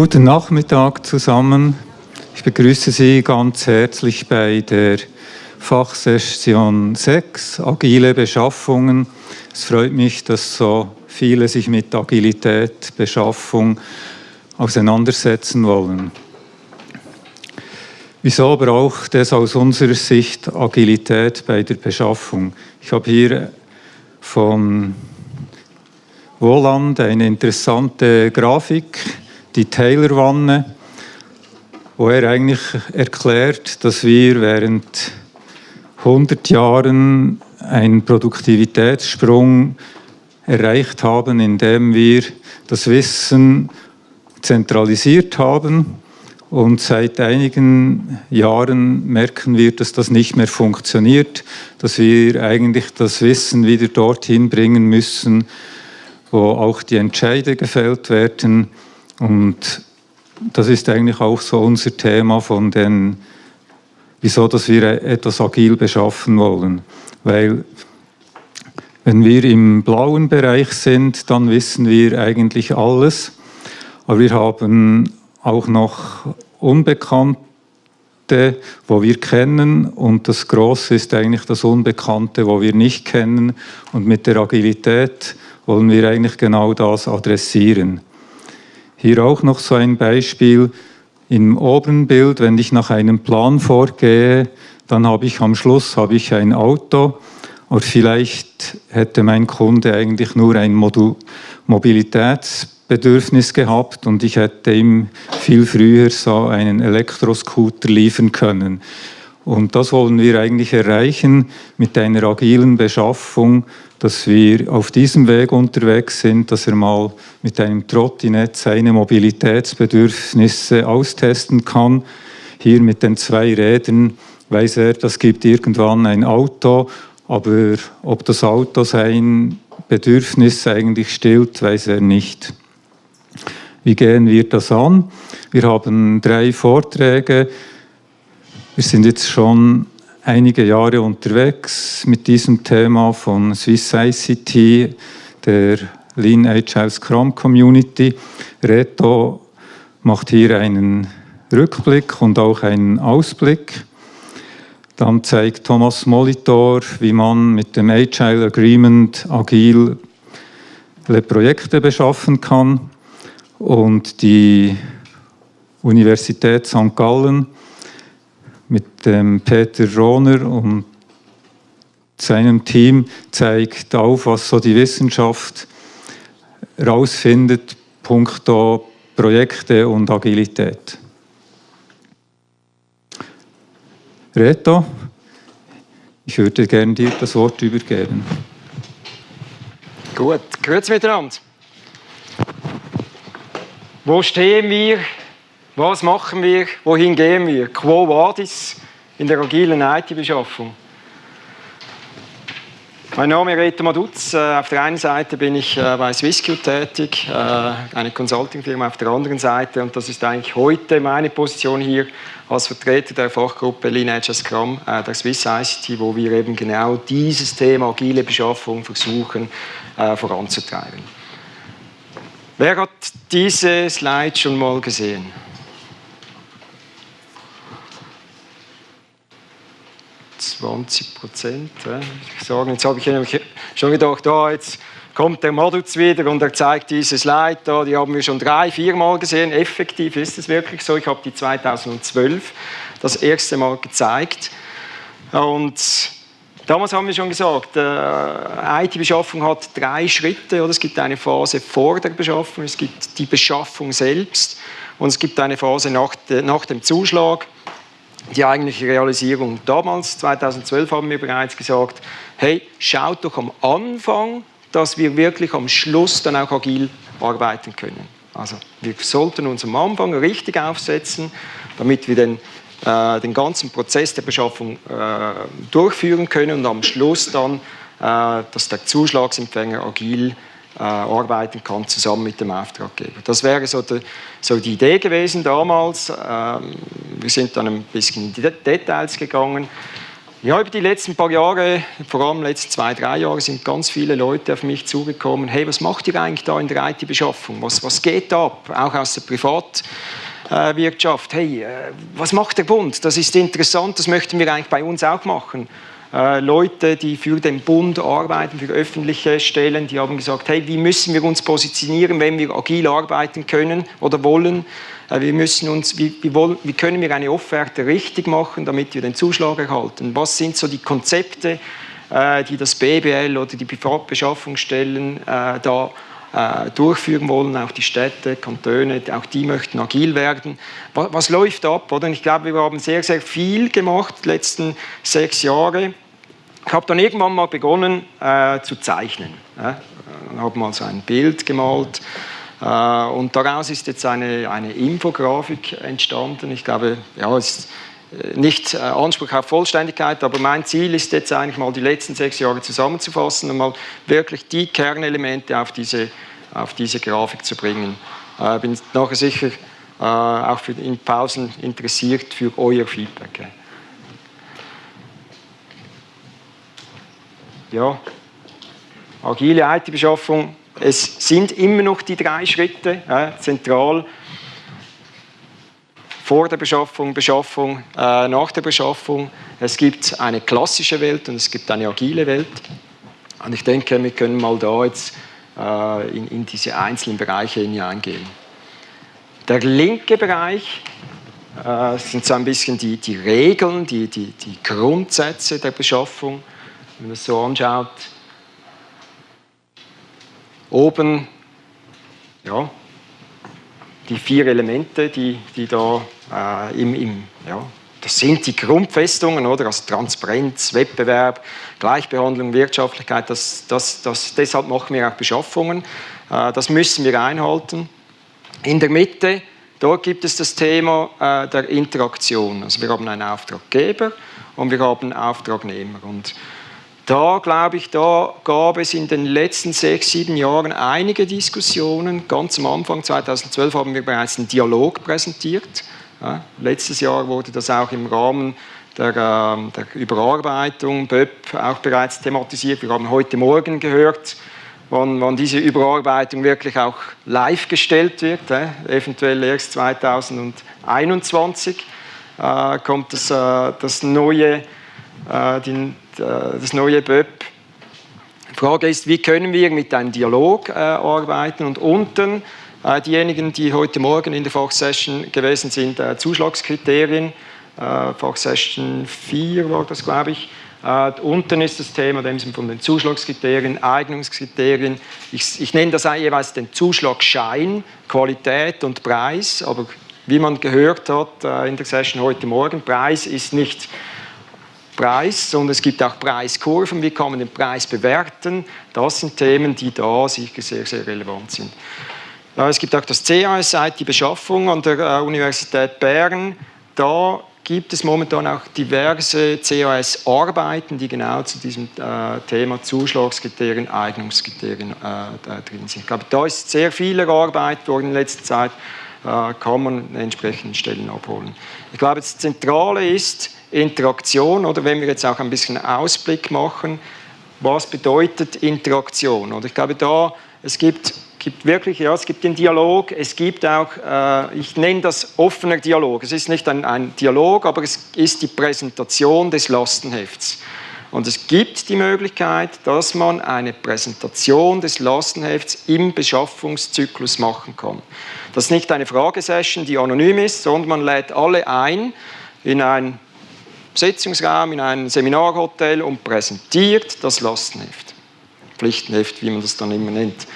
Guten Nachmittag zusammen. Ich begrüße Sie ganz herzlich bei der Fachsession 6, Agile Beschaffungen. Es freut mich, dass so viele sich mit Agilität, Beschaffung auseinandersetzen wollen. Wieso braucht es aus unserer Sicht Agilität bei der Beschaffung? Ich habe hier von Woland eine interessante Grafik, die Taylor-Wanne, wo er eigentlich erklärt, dass wir während 100 Jahren einen Produktivitätssprung erreicht haben, indem wir das Wissen zentralisiert haben und seit einigen Jahren merken wir, dass das nicht mehr funktioniert, dass wir eigentlich das Wissen wieder dorthin bringen müssen, wo auch die Entscheide gefällt werden. Und das ist eigentlich auch so unser Thema von den, wieso dass wir etwas agil beschaffen wollen. Weil wenn wir im blauen Bereich sind, dann wissen wir eigentlich alles. Aber wir haben auch noch Unbekannte, wo wir kennen und das Große ist eigentlich das Unbekannte, wo wir nicht kennen und mit der Agilität wollen wir eigentlich genau das adressieren. Hier auch noch so ein Beispiel im oberen Bild, wenn ich nach einem Plan vorgehe, dann habe ich am Schluss habe ich ein Auto, aber vielleicht hätte mein Kunde eigentlich nur ein Modul Mobilitäts Bedürfnis gehabt und ich hätte ihm viel früher so einen Elektroscooter liefern können. Und das wollen wir eigentlich erreichen mit einer agilen Beschaffung, dass wir auf diesem Weg unterwegs sind, dass er mal mit einem Trottinett seine Mobilitätsbedürfnisse austesten kann. Hier mit den zwei Rädern weiß er, das gibt irgendwann ein Auto, aber ob das Auto sein Bedürfnis eigentlich stillt, weiß er nicht. Wie gehen wir das an? Wir haben drei Vorträge. Wir sind jetzt schon einige Jahre unterwegs mit diesem Thema von Swiss ICT, der Lean Agile Scrum Community. Reto macht hier einen Rückblick und auch einen Ausblick. Dann zeigt Thomas Molitor, wie man mit dem Agile Agreement agil Projekte beschaffen kann und die Universität St. Gallen mit dem Peter Rohner und seinem Team zeigt auf, was so die Wissenschaft herausfindet, punkto Projekte und Agilität. Reto, ich würde gerne dir das Wort übergeben. Gut, grüezi miteinander. Wo stehen wir? Was machen wir? Wohin gehen wir? Quo vadis in der agilen IT-Beschaffung? Mein Name ist Reto Maduz. Äh, auf der einen Seite bin ich äh, bei SwissQ tätig, äh, eine Consulting-Firma auf der anderen Seite. Und das ist eigentlich heute meine Position hier als Vertreter der Fachgruppe Agile Scrum der Swiss ICT, wo wir eben genau dieses Thema agile Beschaffung versuchen voranzutreiben. Wer hat diese Slide schon mal gesehen? Zwanzig Prozent. Ich jetzt habe ich nämlich schon gedacht, oh, jetzt kommt der Moduz wieder und er zeigt diese Slide da, die haben wir schon drei, vier Mal gesehen. Effektiv ist es wirklich so. Ich habe die 2012 das erste Mal gezeigt. Und Damals haben wir schon gesagt, äh, IT-Beschaffung hat drei Schritte. Oder? Es gibt eine Phase vor der Beschaffung, es gibt die Beschaffung selbst und es gibt eine Phase nach, nach dem Zuschlag, die eigentliche Realisierung. Damals, 2012, haben wir bereits gesagt, hey, schaut doch am Anfang, dass wir wirklich am Schluss dann auch agil arbeiten können. Also wir sollten uns am Anfang richtig aufsetzen, damit wir den äh, den ganzen Prozess der Beschaffung äh, durchführen können und am Schluss dann, äh, dass der Zuschlagsempfänger agil arbeiten kann, zusammen mit dem Auftraggeber. Das wäre so die, so die Idee gewesen damals. Ähm, wir sind dann ein bisschen in die Details gegangen. Ja, über die letzten paar Jahre, vor allem letzten zwei, drei Jahre, sind ganz viele Leute auf mich zugekommen. Hey, was macht ihr eigentlich da in der IT-Beschaffung? Was, was geht ab? Auch aus der Privatwirtschaft. Hey, äh, was macht der Bund? Das ist interessant, das möchten wir eigentlich bei uns auch machen. Äh, Leute, die für den Bund arbeiten, für öffentliche Stellen, die haben gesagt, hey, wie müssen wir uns positionieren, wenn wir agil arbeiten können oder wollen? Äh, wir müssen uns, wie, wie, wollen, wie können wir eine Offerte richtig machen, damit wir den Zuschlag erhalten? Was sind so die Konzepte, äh, die das BBL oder die Privatbeschaffungsstellen äh, da durchführen wollen, auch die Städte, Kantone, auch die möchten agil werden. Was, was läuft ab? Oder? Ich glaube, wir haben sehr, sehr viel gemacht die letzten sechs Jahre. Habe dann irgendwann mal begonnen äh, zu zeichnen. Ja? habe mal so ein Bild gemalt äh, und daraus ist jetzt eine, eine Infografik entstanden. Ich glaube, ja, es ist äh, nicht äh, Anspruch auf Vollständigkeit, aber mein Ziel ist jetzt eigentlich mal die letzten sechs Jahre zusammenzufassen und mal wirklich die Kernelemente auf diese, auf diese Grafik zu bringen. Ich bin nachher sicher auch für in Pausen interessiert für euer Feedback. Ja, agile IT-Beschaffung es sind immer noch die drei Schritte äh, zentral. Vor der Beschaffung, Beschaffung, äh, nach der Beschaffung. Es gibt eine klassische Welt und es gibt eine agile Welt. Und ich denke, wir können mal da jetzt äh, in, in, diese einzelnen Bereiche hineingehen. Der linke Bereich äh, sind so ein bisschen die, die Regeln, die, die, die Grundsätze der Beschaffung. Wenn man das so anschaut, Oben ja, die vier Elemente, die, die da äh, im, im, ja, das sind die Grundfestungen, oder? Also Transparenz, Wettbewerb, Gleichbehandlung, Wirtschaftlichkeit, das, das, das, deshalb machen wir auch Beschaffungen. Äh, das müssen wir einhalten. In der Mitte, dort gibt es das Thema äh, der Interaktion. Also wir haben einen Auftraggeber und wir haben Auftragnehmer. Und da glaube ich, da gab es in den letzten sechs, sieben Jahren einige Diskussionen. Ganz am Anfang, 2012, haben wir bereits einen Dialog präsentiert. Ja, letztes Jahr wurde das auch im Rahmen der, äh, der Überarbeitung BÖP auch bereits thematisiert. Wir haben heute Morgen gehört, wann, wann diese Überarbeitung wirklich auch live gestellt wird, äh, eventuell erst 2021 äh, kommt das, äh, das neue, äh, die, das neue BÖP. Die Frage ist, wie können wir mit einem Dialog äh, arbeiten und unten äh, diejenigen, die heute Morgen in der Fachsession gewesen sind, äh, Zuschlagskriterien, äh, Fachsession 4 war das, glaube ich, Uh, unten ist das Thema dem von den Zuschlagskriterien, Eignungskriterien. Ich, ich, nenne das jeweils den Zuschlagschein, Qualität und Preis. Aber wie man gehört hat uh, in der Session heute Morgen, Preis ist nicht Preis, sondern es gibt auch Preiskurven, wie kann man den Preis bewerten. Das sind Themen, die da sicher sehr, sehr relevant sind. Es gibt auch das CAS, IT-Beschaffung an der äh, Universität Bern. Da gibt es momentan auch diverse CAS-Arbeiten, die genau zu diesem äh, Thema Zuschlagskriterien, Eignungskriterien äh, drin sind. Ich glaube, da ist sehr viel erarbeitet worden in letzter Zeit, kann man an entsprechenden Stellen abholen. Ich glaube, das Zentrale ist, Interaktion oder wenn wir jetzt auch ein bisschen Ausblick machen, was bedeutet Interaktion? Oder ich glaube da, es gibt, gibt wirklich, ja, es gibt den Dialog, es gibt auch, äh, ich nenne das offener Dialog. Es ist nicht ein, ein Dialog, aber es ist die Präsentation des Lastenhefts. Und es gibt die Möglichkeit, dass man eine Präsentation des Lastenhefts im Beschaffungszyklus machen kann. Das ist nicht eine Fragesession, die anonym ist, sondern man lädt alle ein in ein Sitzungsraum in einem Seminarhotel und präsentiert das Lastenheft. Pflichtenheft, wie man das dann immer nennt.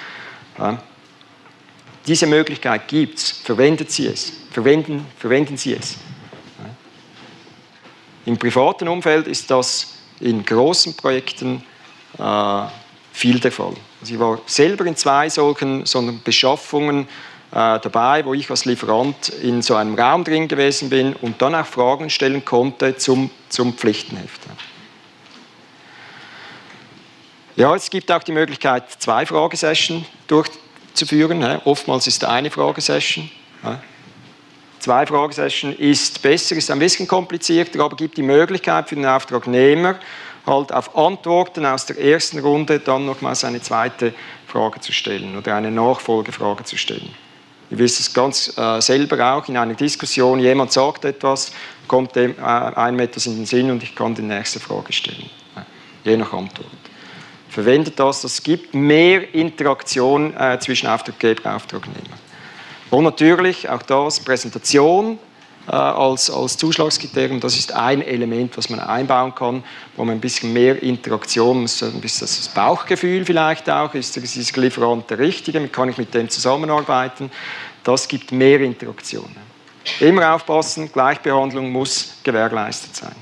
Ja. Diese Möglichkeit gibt es. Verwendet Sie es. Verwenden, verwenden Sie es. Ja. Im privaten Umfeld ist das in großen Projekten äh, viel der Fall. Also ich war selber in zwei solchen, solchen Beschaffungen dabei, wo ich als Lieferant in so einem Raum drin gewesen bin und dann auch Fragen stellen konnte zum, zum Pflichtenheft. Ja, es gibt auch die Möglichkeit, zwei Fragesessions durchzuführen. Oftmals ist eine Fragesession. zwei Fragesessions ist besser, ist ein bisschen komplizierter, aber gibt die Möglichkeit für den Auftragnehmer, halt auf Antworten aus der ersten Runde dann nochmals eine zweite Frage zu stellen oder eine Nachfolgefrage zu stellen. Ihr wisst es ganz äh, selber auch in einer Diskussion, jemand sagt etwas, kommt dem, äh, einem etwas in den Sinn und ich kann die nächste Frage stellen, je nach Antwort. Verwendet das, das gibt mehr Interaktion äh, zwischen Auftraggeber und Auftragnehmer. Und natürlich auch das Präsentation als, als Zuschlagskriterium, das ist ein Element, was man einbauen kann, wo man ein bisschen mehr Interaktion, ein bisschen das Bauchgefühl vielleicht auch, ist dieser Lieferant der Richtige, kann ich mit dem zusammenarbeiten, das gibt mehr Interaktion. Immer aufpassen, Gleichbehandlung muss gewährleistet sein.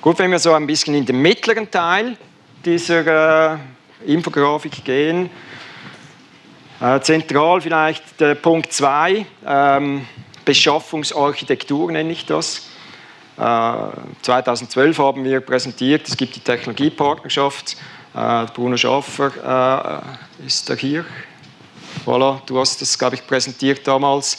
Gut, wenn wir so ein bisschen in den mittleren Teil dieser äh, Infografik gehen, äh, zentral vielleicht der Punkt 2, ähm, Beschaffungsarchitektur nenne ich das. Äh, 2012 haben wir präsentiert, es gibt die Technologiepartnerschaft. Äh, Bruno Schaffer äh, ist da hier. Voilà, du hast das, glaube ich, präsentiert damals.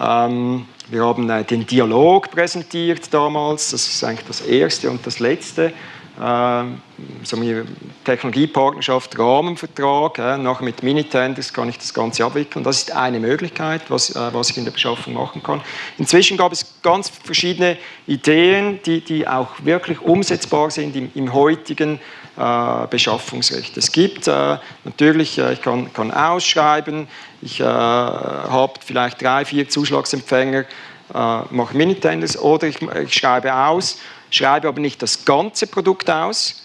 Ähm, wir haben äh, den Dialog präsentiert damals, das ist eigentlich das erste und das letzte äh, so eine Technologiepartnerschaft, Rahmenvertrag, äh, nachher mit Minitenders kann ich das Ganze abwickeln. Das ist eine Möglichkeit, was, äh, was ich in der Beschaffung machen kann. Inzwischen gab es ganz verschiedene Ideen, die, die auch wirklich umsetzbar sind im, im heutigen äh, Beschaffungsrecht. Es gibt äh, natürlich, äh, ich kann, kann, ausschreiben, ich habe vielleicht drei, vier Zuschlagsempfänger, mache Minitenders oder ich, ich schreibe aus schreibe aber nicht das ganze Produkt aus.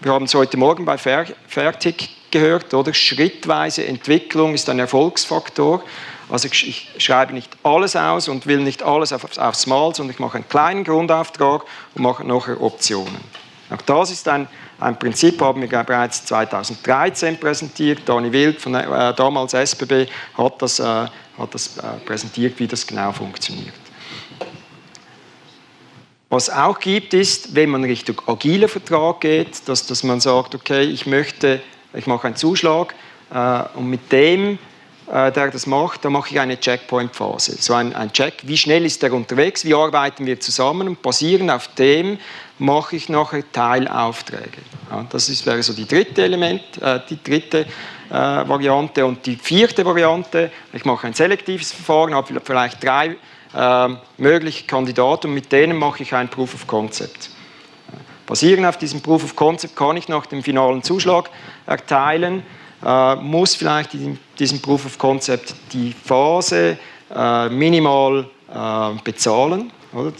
Wir haben es heute Morgen bei Fertig gehört, oder? Schrittweise Entwicklung ist ein Erfolgsfaktor. Also ich schreibe nicht alles aus und will nicht alles aufs Mal, sondern ich mache einen kleinen Grundauftrag und mache nachher Optionen. Auch das ist ein, ein Prinzip, haben wir bereits 2013 präsentiert. Dani Wild von äh, damals SBB hat das, äh, hat das äh, präsentiert, wie das genau funktioniert. Was auch gibt, ist, wenn man Richtung agiler Vertrag geht, dass, dass man sagt, okay, ich möchte, ich mache einen Zuschlag äh, und mit dem, äh, der das macht, da mache ich eine Checkpoint-Phase. So ein, ein Check, wie schnell ist der unterwegs, wie arbeiten wir zusammen und basierend auf dem mache ich nachher Teilaufträge. Ja, das ist, wäre so die dritte Element, äh, die dritte äh, Variante und die vierte Variante, ich mache ein selektives Verfahren, habe vielleicht drei mögliche Kandidaten und mit denen mache ich ein Proof of Concept. Basierend auf diesem Proof of Concept kann ich nach dem finalen Zuschlag erteilen, äh, muss vielleicht in diesem Proof of Concept die Phase äh, minimal äh, bezahlen.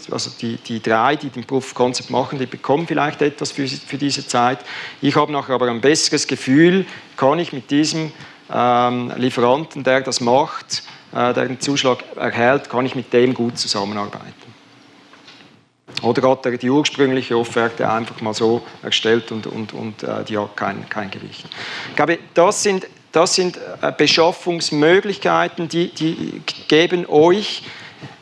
Also die, die drei, die den Proof of Concept machen, die bekommen vielleicht etwas für, für diese Zeit. Ich habe nachher aber ein besseres Gefühl, kann ich mit diesem ähm, Lieferanten, der das macht, äh, den Zuschlag erhält, kann ich mit dem gut zusammenarbeiten. Oder hat er die ursprüngliche Offerte einfach mal so erstellt und, und, und äh, die hat kein, kein Gewicht. Ich glaube, das sind, das sind äh, Beschaffungsmöglichkeiten, die, die geben euch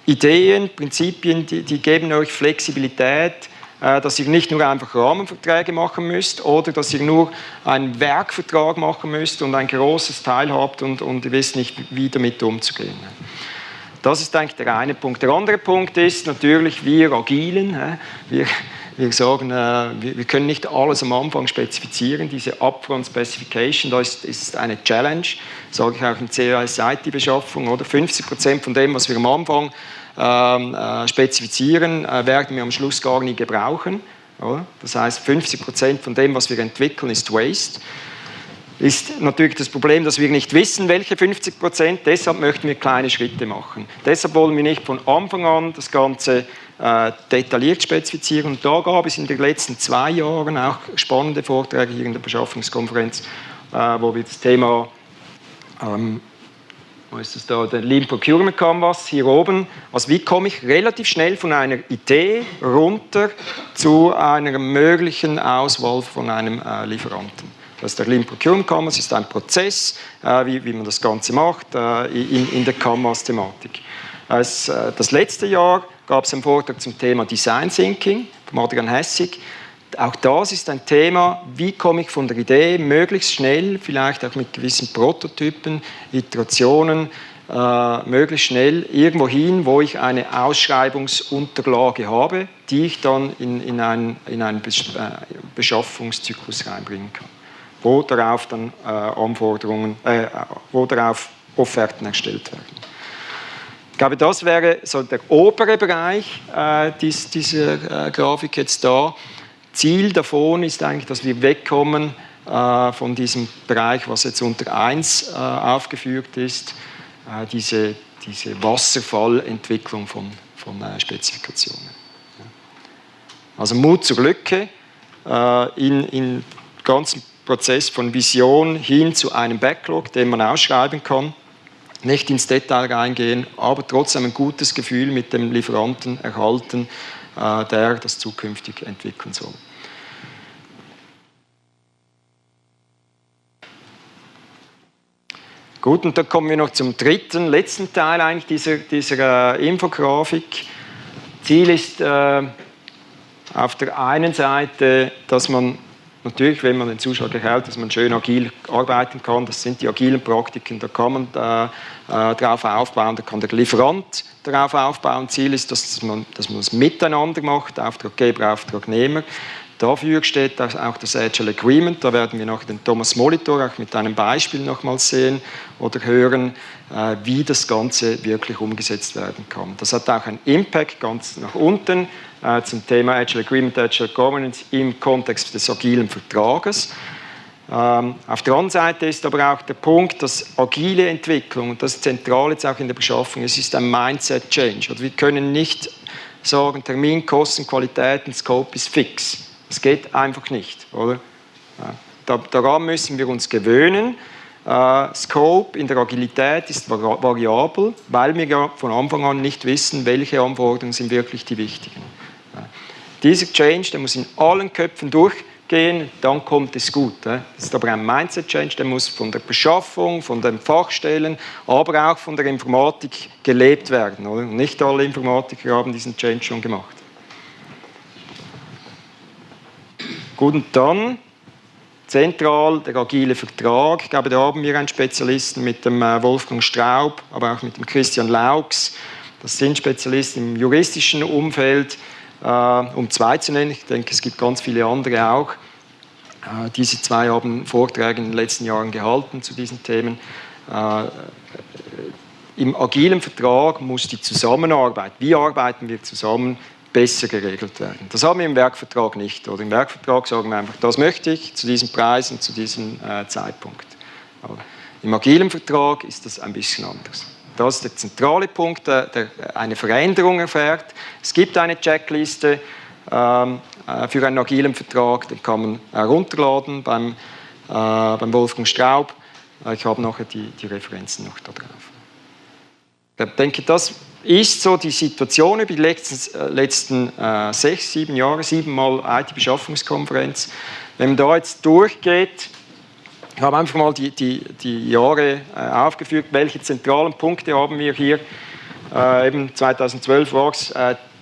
Ideen, Prinzipien, die, die geben euch Flexibilität, dass ihr nicht nur einfach Rahmenverträge machen müsst oder dass ihr nur einen Werkvertrag machen müsst und ein großes Teil habt und, und ihr wisst nicht, wie damit umzugehen. Das ist eigentlich der eine Punkt. Der andere Punkt ist natürlich, wir Agilen, wir, wir sagen, äh, wir können nicht alles am Anfang spezifizieren. Diese Upfront Specification, das ist eine Challenge, sage ich auch in CAS-IT-Beschaffung. 50 Prozent von dem, was wir am Anfang äh, spezifizieren, äh, werden wir am Schluss gar nie gebrauchen. Das heißt, 50 Prozent von dem, was wir entwickeln, ist Waste. Ist natürlich das Problem, dass wir nicht wissen, welche 50 Prozent. Deshalb möchten wir kleine Schritte machen. Deshalb wollen wir nicht von Anfang an das Ganze äh, detailliert spezifizieren. Und da gab es in den letzten zwei Jahren auch spannende Vorträge hier in der Beschaffungskonferenz, äh, wo wir das Thema ähm, wo ist das da, der Lean Procurement Canvas hier oben. Also wie komme ich relativ schnell von einer Idee runter zu einer möglichen Auswahl von einem äh, Lieferanten. Das ist der Lean Procurement Canvas ist ein Prozess, äh, wie, wie, man das Ganze macht äh, in, in, der Canvas-Thematik. Äh, das letzte Jahr gab es einen Vortrag zum Thema Design Thinking von Adrian Hessig auch das ist ein Thema, wie komme ich von der Idee möglichst schnell, vielleicht auch mit gewissen Prototypen, Iterationen, äh, möglichst schnell irgendwo hin, wo ich eine Ausschreibungsunterlage habe, die ich dann in, in, einen, in einen äh, Beschaffungszyklus reinbringen kann, wo darauf dann äh, Anforderungen, äh, wo darauf Offerten erstellt werden. Ich glaube, das wäre so der obere Bereich äh, dies, dieser äh, Grafik jetzt da. Ziel davon ist eigentlich, dass wir wegkommen äh, von diesem Bereich, was jetzt unter 1 äh, aufgeführt ist, äh, diese, diese Wasserfallentwicklung von, von Spezifikationen. Also Mut zur Lücke in, in ganzen Prozess von Vision hin zu einem Backlog, den man ausschreiben kann. Nicht ins Detail reingehen, aber trotzdem ein gutes Gefühl mit dem Lieferanten erhalten, der das zukünftig entwickeln soll. Gut, und dann kommen wir noch zum dritten, letzten Teil eigentlich dieser, dieser äh, Infografik. Ziel ist äh, auf der einen Seite, dass man natürlich, wenn man den Zuschauer gefällt, dass man schön agil arbeiten kann. Das sind die agilen Praktiken, da kann man äh, äh, darauf aufbauen, da kann der Lieferant darauf aufbauen. Ziel ist, dass man, dass man das miteinander macht, Auftraggeber, Auftragnehmer. Dafür steht auch das Agile Agreement. Da werden wir noch den Thomas Molitor auch mit einem Beispiel nochmals sehen oder hören, äh, wie das Ganze wirklich umgesetzt werden kann. Das hat auch einen Impact ganz nach unten äh, zum Thema Agile Agreement, Agile Governance im Kontext des agilen Vertrages. Ähm, auf der anderen Seite ist aber auch der Punkt, dass agile Entwicklung, und das ist zentral jetzt auch in der Beschaffung, es ist ein Mindset-Change. Also wir können nicht sagen, Termin, Kosten, Qualität und Scope ist fix. Das geht einfach nicht, oder? Daran müssen wir uns gewöhnen. Äh, Scope in der Agilität ist variabel, weil wir von Anfang an nicht wissen, welche Anforderungen sind wirklich die wichtigen. Dieser Change, der muss in allen Köpfen durchgehen, dann kommt es gut. Das ist aber ein Mindset-Change, der muss von der Beschaffung, von den Fachstellen, aber auch von der Informatik gelebt werden. Nicht alle Informatiker haben diesen Change schon gemacht. Gut, und dann zentral der agile Vertrag. Ich glaube, da haben wir einen Spezialisten mit dem äh, Wolfgang Straub, aber auch mit dem Christian Laux. Das sind Spezialisten im juristischen Umfeld, äh, um zwei zu nennen. Ich denke, es gibt ganz viele andere auch. Äh, diese zwei haben Vorträge in den letzten Jahren gehalten zu diesen Themen. Im agilen Vertrag muss die Zusammenarbeit, wie arbeiten wir zusammen, besser geregelt werden. Das haben wir im Werkvertrag nicht. Oder im Werkvertrag sagen wir einfach, das möchte ich zu diesem Preis und zu diesem äh, Zeitpunkt. Aber Im agilen Vertrag ist das ein bisschen anders. Das ist der zentrale Punkt, der, der eine Veränderung erfährt. Es gibt eine Checkliste ähm, äh, für einen agilen Vertrag, den kann man herunterladen beim, äh, beim Wolfgang Straub. Äh, ich habe nachher die, die Referenzen noch da drauf. Ich denke, das ist so die Situation über die letzten, äh, letzten äh, sechs, sieben Jahre, siebenmal IT-Beschaffungskonferenz. Wenn man da jetzt durchgeht, ich habe einfach mal die, die, die Jahre äh, aufgeführt, welche zentralen Punkte haben wir hier. Äh, eben 2012 war es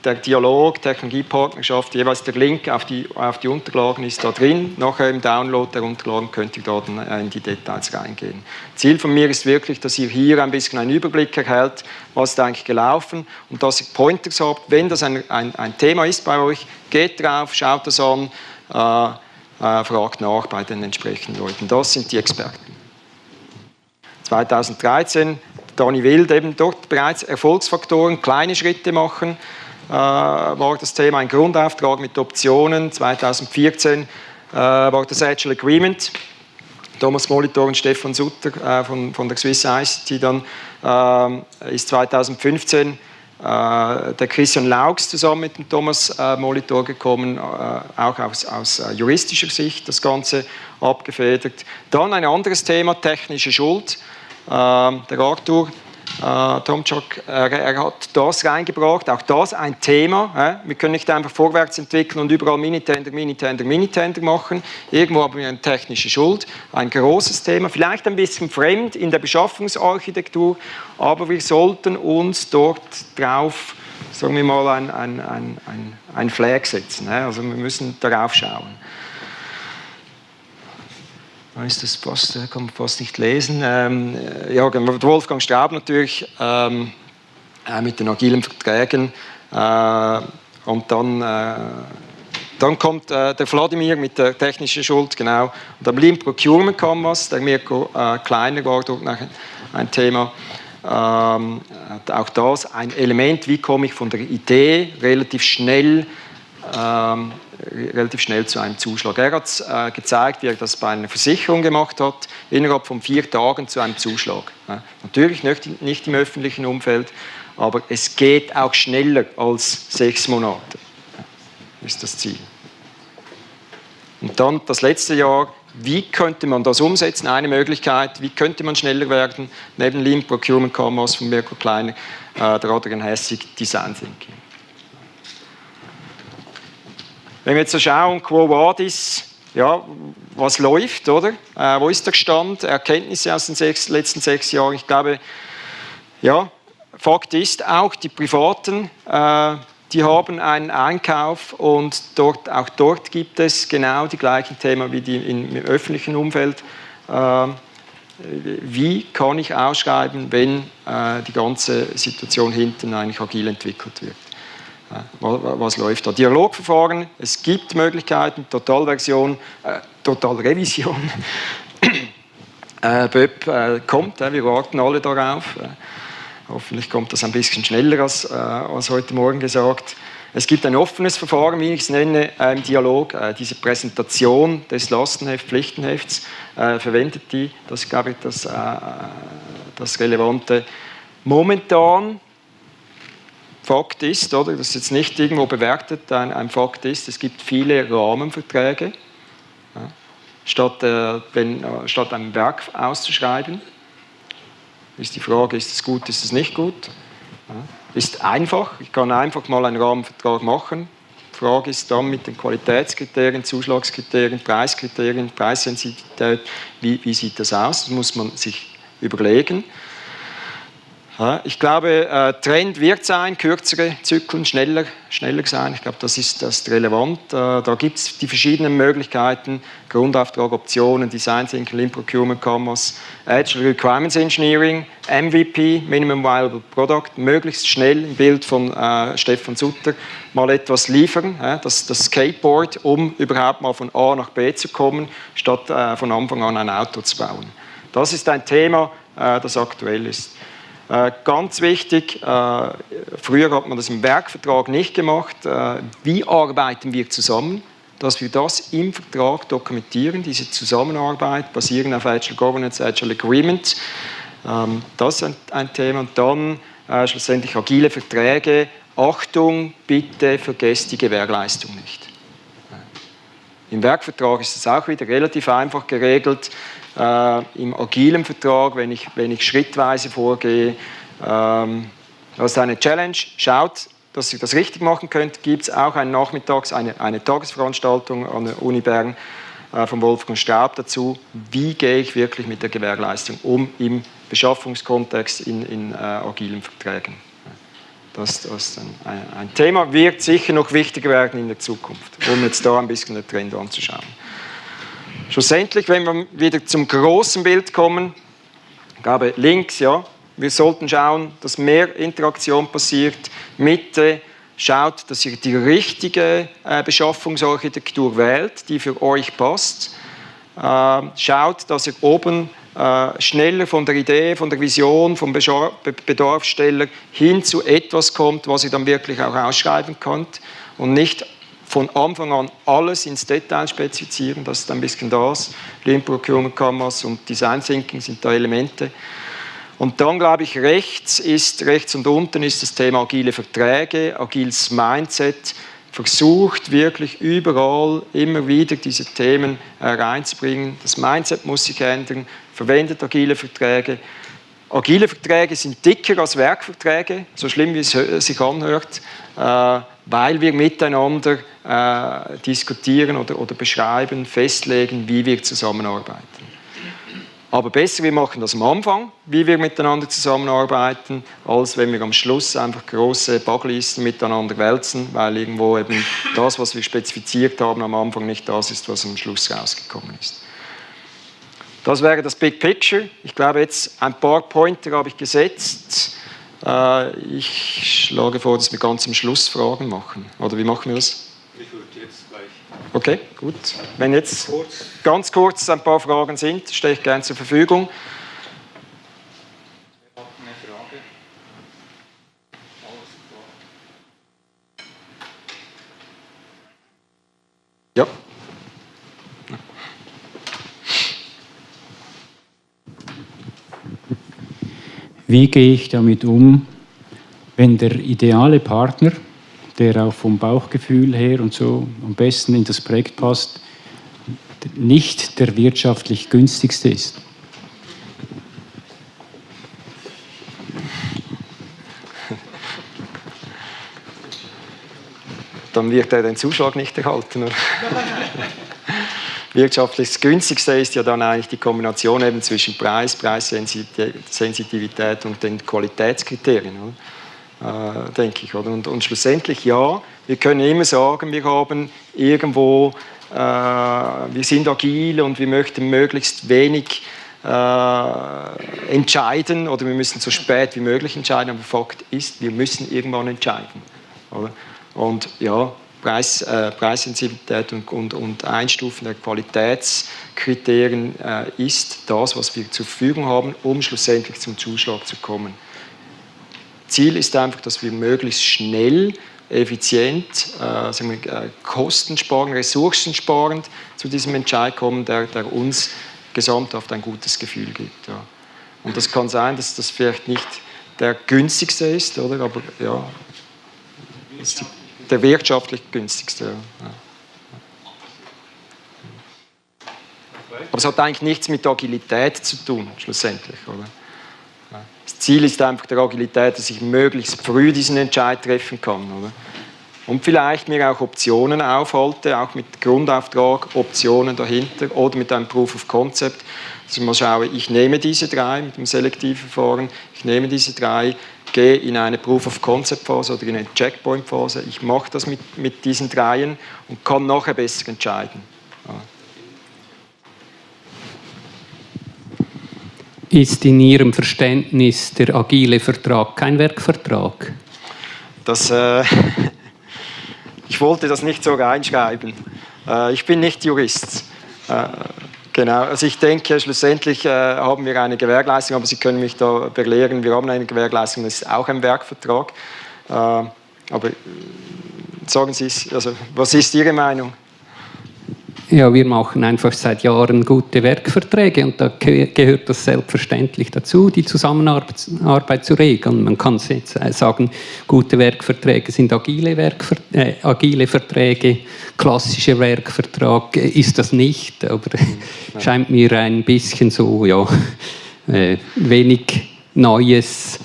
der Dialog, Technologiepartnerschaft, jeweils der Link auf die, auf die Unterlagen ist da drin. Nachher im Download der Unterlagen könnt ihr dann äh, in die Details reingehen. Ziel von mir ist wirklich, dass ihr hier ein bisschen einen Überblick erhält, was ist eigentlich gelaufen und dass ihr Pointers habt. Wenn das ein, ein, ein Thema ist bei euch, geht drauf, schaut das an, äh, äh, fragt nach bei den entsprechenden Leuten. Das sind die Experten. 2013 Dani Wild eben dort bereits Erfolgsfaktoren, kleine Schritte machen, war das Thema ein Grundauftrag mit Optionen. 2014 äh, war das Agile Agreement. Thomas Molitor und Stefan Sutter äh, von, von der Swiss ICT dann ist 2015 der Christian Laux zusammen mit dem Thomas Molitor gekommen, auch aus, aus juristischer Sicht das Ganze abgefedert. Dann ein anderes Thema, technische Schuld. Der Arthur äh, Tomczak, er, er, hat das reingebracht, auch das ein Thema. Äh? Wir können nicht einfach vorwärts entwickeln und überall Minitender, Minitender, Minitender machen. Irgendwo haben wir eine technische Schuld, ein großes Thema, vielleicht ein bisschen fremd in der Beschaffungsarchitektur, aber wir sollten uns dort drauf, sagen wir mal, ein, ein, ein, ein, ein Flag setzen. Äh? Also wir müssen darauf schauen. Ist das fast, kann man fast nicht lesen. Ähm, ja, genau, Wolfgang Straub natürlich ähm, äh, mit den agilen Verträgen. Äh, und dann, äh, dann kommt äh, der Vladimir mit der technischen Schuld, genau. Und am Lean Procurement kam was, der Mirko äh, Kleiner war dort ein Thema. Ähm, auch das ein Element, wie komme ich von der Idee relativ schnell ähm, relativ schnell zu einem Zuschlag. Er hat äh, gezeigt, wie er das bei einer Versicherung gemacht hat, innerhalb von vier Tagen zu einem Zuschlag. Ja. Natürlich nicht, nicht, im öffentlichen Umfeld, aber es geht auch schneller als sechs Monate, ja, ist das Ziel. Und dann das letzte Jahr, wie könnte man das umsetzen? Eine Möglichkeit, wie könnte man schneller werden? Neben Lean Procurement Commerce von Mirko Kleiner, äh, der Adrian Hessig, Design Thinking. Wenn wir jetzt so schauen, Quo Vadis, ja, was läuft, oder? Äh, wo ist der Stand? Erkenntnisse aus den sechs, letzten sechs Jahren. Ich glaube, ja, Fakt ist, auch die Privaten, äh, die haben einen Einkauf und dort, auch dort gibt es genau die gleichen Themen wie die im öffentlichen Umfeld. Äh, wie kann ich ausschreiben, wenn äh, die ganze Situation hinten eigentlich agil entwickelt wird? Was läuft da? Dialogverfahren, es gibt Möglichkeiten, Totalversion, äh, Totalrevision. äh, BÖP äh, kommt, äh, wir warten alle darauf. Äh, hoffentlich kommt das ein bisschen schneller als, äh, als heute Morgen gesagt. Es gibt ein offenes Verfahren, wie ich es nenne, im Dialog. Diese Präsentation des Lastenheft, Pflichtenhefts verwendet die. Das ist, glaube ich, das, das Relevante. Momentan Fakt ist, oder, das ist jetzt nicht irgendwo bewertet, ein, ein Fakt ist, es gibt viele Rahmenverträge. Ja, statt, äh, wenn, äh, statt ein Werk auszuschreiben, ist die Frage, ist es gut, ist es nicht gut? Ja, ist einfach, ich kann einfach mal einen Rahmenvertrag machen. Die Frage ist dann mit den Qualitätskriterien, Zuschlagskriterien, Preiskriterien, Preissensitivität, wie, wie sieht das aus? Das muss man sich überlegen. Ich glaube, äh, Trend wird sein, kürzere Zyklen, schneller, schneller sein. Ich glaube, das ist, das ist relevant. Äh, da gibt es die verschiedenen Möglichkeiten, Grundauftrag, Optionen, Design Thinking, Lean Procurement Commerce, Agile Requirements Engineering, MVP, Minimum Viable Product, möglichst schnell im Bild von äh, Stefan Sutter mal etwas liefern, äh, das, das Skateboard, um überhaupt mal von A nach B zu kommen, statt äh, von Anfang an ein Auto zu bauen. Das ist ein Thema, äh, das aktuell ist. Äh, ganz wichtig, äh, früher hat man das im Werkvertrag nicht gemacht. Äh, wie arbeiten wir zusammen? Dass wir das im Vertrag dokumentieren, diese Zusammenarbeit basierend auf Agile Governance, Agile Agreement. Ähm, das ist ein Thema. Und dann schlussendlich agile Verträge. Achtung, bitte vergesst die Gewährleistung nicht. Im Werkvertrag ist es auch wieder relativ einfach geregelt äh, im agilen Vertrag, wenn ich, wenn ich schrittweise vorgehe. Ähm, das ist eine Challenge. Schaut, dass ihr das richtig machen könnt. Gibt es auch einen Nachmittags-, eine, eine Tagesveranstaltung an der Uni Bern äh, von Wolfgang Straub dazu. Wie gehe ich wirklich mit der Gewährleistung um im Beschaffungskontext in, in äh, agilen Verträgen? Das, das ist ein, ein, Thema, wird sicher noch wichtiger werden in der Zukunft, um jetzt da ein bisschen den Trend anzuschauen. Schlussendlich, wenn wir wieder zum großen Bild kommen, glaube links, ja, wir sollten schauen, dass mehr Interaktion passiert. Mitte, schaut, dass ihr die richtige äh, Beschaffungsarchitektur wählt, die für euch passt. Äh, schaut, dass ihr oben äh, schneller von der Idee, von der Vision, vom Bedarfssteller hin zu etwas kommt, was ihr dann wirklich auch ausschreiben könnt und nicht von Anfang an alles ins Detail spezifizieren, das ist ein bisschen das. Lean Procurement Commerce und Design Thinking sind da Elemente. Und dann glaube ich, rechts ist, rechts und unten ist das Thema agile Verträge, agiles Mindset, versucht wirklich überall immer wieder diese Themen äh, reinzubringen. Das Mindset muss sich ändern, verwendet agile Verträge. Agile Verträge sind dicker als Werkverträge, so schlimm wie es sich anhört. Äh, weil wir miteinander äh, diskutieren oder, oder beschreiben, festlegen, wie wir zusammenarbeiten. Aber besser, wir machen das am Anfang, wie wir miteinander zusammenarbeiten, als wenn wir am Schluss einfach große Buglisten miteinander wälzen, weil irgendwo eben das, was wir spezifiziert haben am Anfang, nicht das ist, was am Schluss rausgekommen ist. Das wäre das Big Picture. Ich glaube, jetzt ein paar Pointer habe ich gesetzt. Äh, ich schlage vor, dass wir ganz am Schluss Fragen machen. Oder wie machen wir das? Ich würde jetzt gleich. Okay, gut. Wenn jetzt ganz kurz ein paar Fragen sind, stehe ich gerne zur Verfügung. Ja. Wie gehe ich damit um, wenn der ideale Partner, der auch vom Bauchgefühl her und so am besten in das Projekt passt, nicht der wirtschaftlich günstigste ist? Dann wird er den Zuschlag nicht erhalten. wirtschaftlich das günstigste ist ja dann eigentlich die Kombination eben zwischen Preis, Preissensitivität und den Qualitätskriterien, äh, denke ich. Oder? Und, und, schlussendlich ja, wir können immer sagen, wir haben irgendwo, äh, wir sind agil und wir möchten möglichst wenig äh, entscheiden oder wir müssen so spät wie möglich entscheiden, aber Fakt ist, wir müssen irgendwann entscheiden. Oder? Und ja, Preis, äh, Preissensibilität und, und, und, Einstufen der Qualitätskriterien äh, ist das, was wir zur Verfügung haben, um schlussendlich zum Zuschlag zu kommen. Ziel ist einfach, dass wir möglichst schnell, effizient, äh, wir, äh, kostensparend, ressourcensparend zu diesem Entscheid kommen, der, der uns gesamthaft ein gutes Gefühl gibt. Ja. Und das kann sein, dass das vielleicht nicht der günstigste ist, oder? aber ja, ist die der wirtschaftlich günstigste. Aber es hat eigentlich nichts mit Agilität zu tun, schlussendlich. Oder? Das Ziel ist einfach der Agilität, dass ich möglichst früh diesen Entscheid treffen kann. Oder? Und vielleicht mir auch Optionen aufhalte, auch mit Grundauftrag, Optionen dahinter oder mit einem Proof of Concept, dass ich mal schaue, ich nehme diese drei mit dem selektiven Verfahren, ich nehme diese drei, gehe in eine Proof of Concept Phase oder in eine Checkpoint Phase. Ich mache das mit, mit diesen dreien und kann nachher besser entscheiden. Ja. Ist in Ihrem Verständnis der agile Vertrag kein Werkvertrag? Das, äh, ich wollte das nicht so reinschreiben. Äh, ich bin nicht Jurist. Äh, Genau, also ich denke, schlussendlich äh, haben wir eine Gewährleistung, aber Sie können mich da belehren, wir haben eine Gewährleistung, das ist auch ein Werkvertrag. Äh, aber sagen Sie es, also was ist Ihre Meinung? Ja, wir machen einfach seit Jahren gute Werkverträge und da gehört das selbstverständlich dazu, die Zusammenarbeit zu regeln. Man kann jetzt sagen, gute Werkverträge sind agile, Werkver äh, agile Verträge, klassischer Werkvertrag ist das nicht, aber scheint mir ein bisschen so, ja, äh, wenig Neues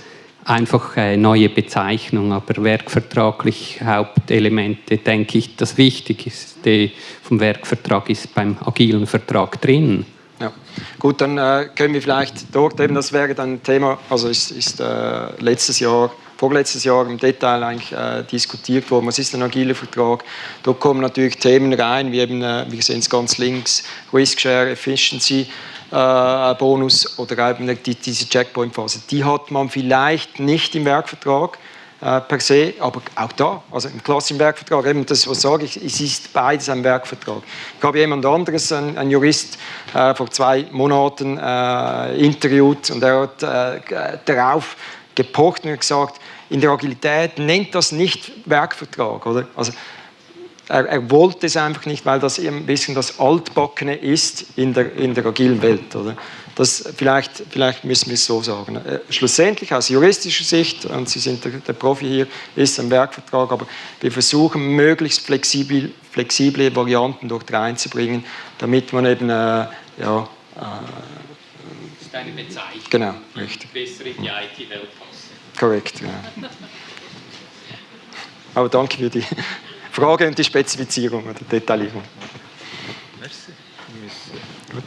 einfach eine neue Bezeichnung, aber werkvertraglich Hauptelemente, denke ich, das Wichtigste vom Werkvertrag ist beim agilen Vertrag drin. Ja. Gut, dann äh, können wir vielleicht dort eben, das wäre dann Thema, also ist, ist äh, letztes Jahr, vorletztes Jahr im Detail eigentlich äh, diskutiert worden, was ist ein agiler Vertrag. Da kommen natürlich Themen rein, wie eben, äh, wir sehen es ganz links, Risk Share, Efficiency, äh, Bonus oder eben die, diese Checkpoint-Phase. Die hat man vielleicht nicht im Werkvertrag äh, per se, aber auch da, also im klassischen Werkvertrag, eben das, was sage ich, es ist beides ein Werkvertrag. Ich habe jemand anderes, ein, ein Jurist, äh, vor zwei Monaten äh, interviewt und er hat äh, darauf gepocht und gesagt, in der Agilität nennt das nicht Werkvertrag, oder? Also er, er, wollte es einfach nicht, weil das ein bisschen das Altbackene ist in der, in der agilen Welt. Oder? Das, vielleicht, vielleicht müssen wir es so sagen. Äh, schlussendlich aus juristischer Sicht, und Sie sind der, der Profi hier, ist ein Werkvertrag, aber wir versuchen möglichst flexibel, flexible Varianten dort reinzubringen, damit man eben, äh, ja, äh, das ist eine Bezeichnung, genau, richtig. besser in die IT-Welt passen. Korrekt, ja. Aber danke für die Frage und die Spezifizierung oder Detaillierung. Merci. Gut.